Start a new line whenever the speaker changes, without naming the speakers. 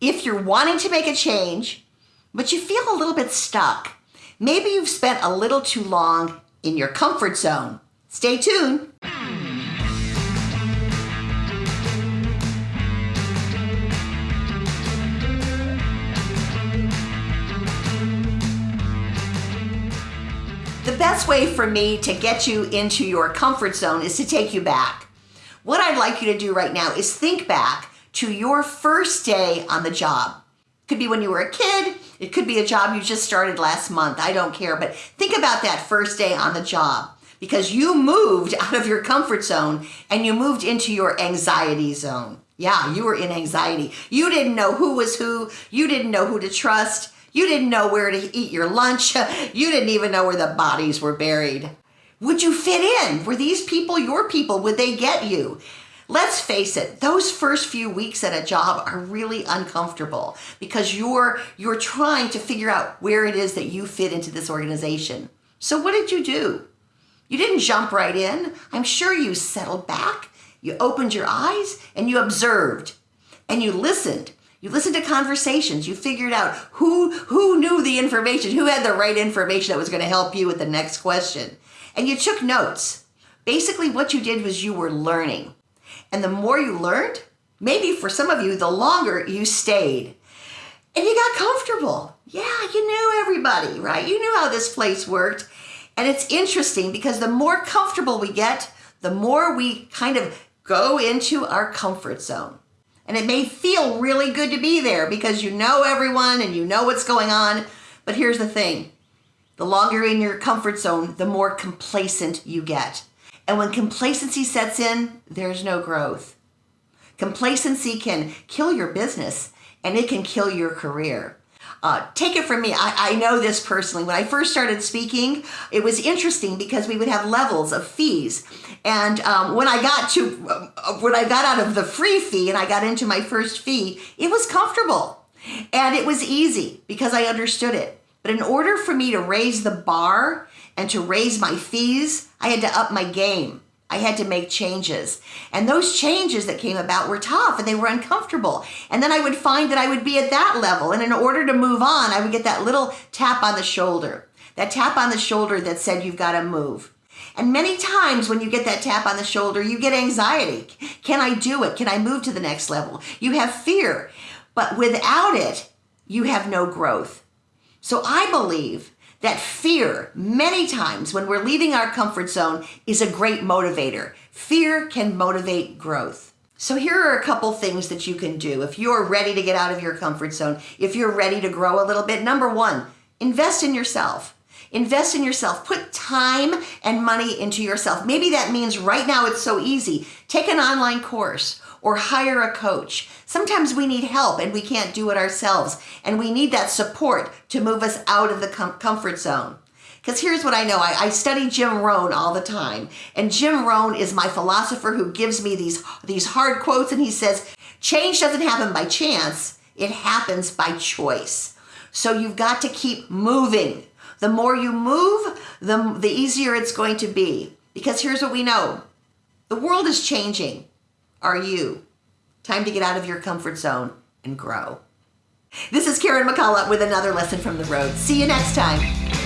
if you're wanting to make a change, but you feel a little bit stuck, maybe you've spent a little too long in your comfort zone. Stay tuned. The best way for me to get you into your comfort zone is to take you back. What I'd like you to do right now is think back to your first day on the job. It Could be when you were a kid, it could be a job you just started last month, I don't care, but think about that first day on the job because you moved out of your comfort zone and you moved into your anxiety zone. Yeah, you were in anxiety. You didn't know who was who, you didn't know who to trust, you didn't know where to eat your lunch. You didn't even know where the bodies were buried. Would you fit in? Were these people your people? Would they get you? Let's face it, those first few weeks at a job are really uncomfortable because you're you're trying to figure out where it is that you fit into this organization. So what did you do? You didn't jump right in. I'm sure you settled back, you opened your eyes, and you observed and you listened you listened to conversations. You figured out who, who knew the information, who had the right information that was going to help you with the next question. And you took notes. Basically, what you did was you were learning. And the more you learned, maybe for some of you, the longer you stayed. And you got comfortable. Yeah, you knew everybody, right? You knew how this place worked. And it's interesting because the more comfortable we get, the more we kind of go into our comfort zone. And it may feel really good to be there because you know everyone and you know what's going on. But here's the thing the longer you're in your comfort zone, the more complacent you get. And when complacency sets in, there's no growth. Complacency can kill your business and it can kill your career. Uh, take it from me, I, I know this personally. When I first started speaking, it was interesting because we would have levels of fees. And um, when I got to, uh, when I got out of the free fee and I got into my first fee, it was comfortable and it was easy because I understood it. But in order for me to raise the bar and to raise my fees, I had to up my game. I had to make changes. And those changes that came about were tough and they were uncomfortable. And then I would find that I would be at that level. And in order to move on, I would get that little tap on the shoulder, that tap on the shoulder that said, You've got to move. And many times when you get that tap on the shoulder, you get anxiety. Can I do it? Can I move to the next level? You have fear. But without it, you have no growth. So I believe that fear, many times when we're leaving our comfort zone, is a great motivator. Fear can motivate growth. So here are a couple things that you can do if you're ready to get out of your comfort zone, if you're ready to grow a little bit. Number one, invest in yourself. Invest in yourself. Put time and money into yourself. Maybe that means right now it's so easy. Take an online course or hire a coach. Sometimes we need help and we can't do it ourselves. And we need that support to move us out of the com- comfort zone. Because here's what I know I, I, study Jim Rohn all the time. And Jim Rohn is my philosopher who gives me these, these hard quotes. And he says, Change doesn't happen by chance, it happens by choice. So you've got to keep moving. The more you move, the, the easier it's going to be. Because here's what we know the world is changing are you? Time to get out of your comfort zone and grow. This is Karen McCullough with another lesson from the road. See you next time.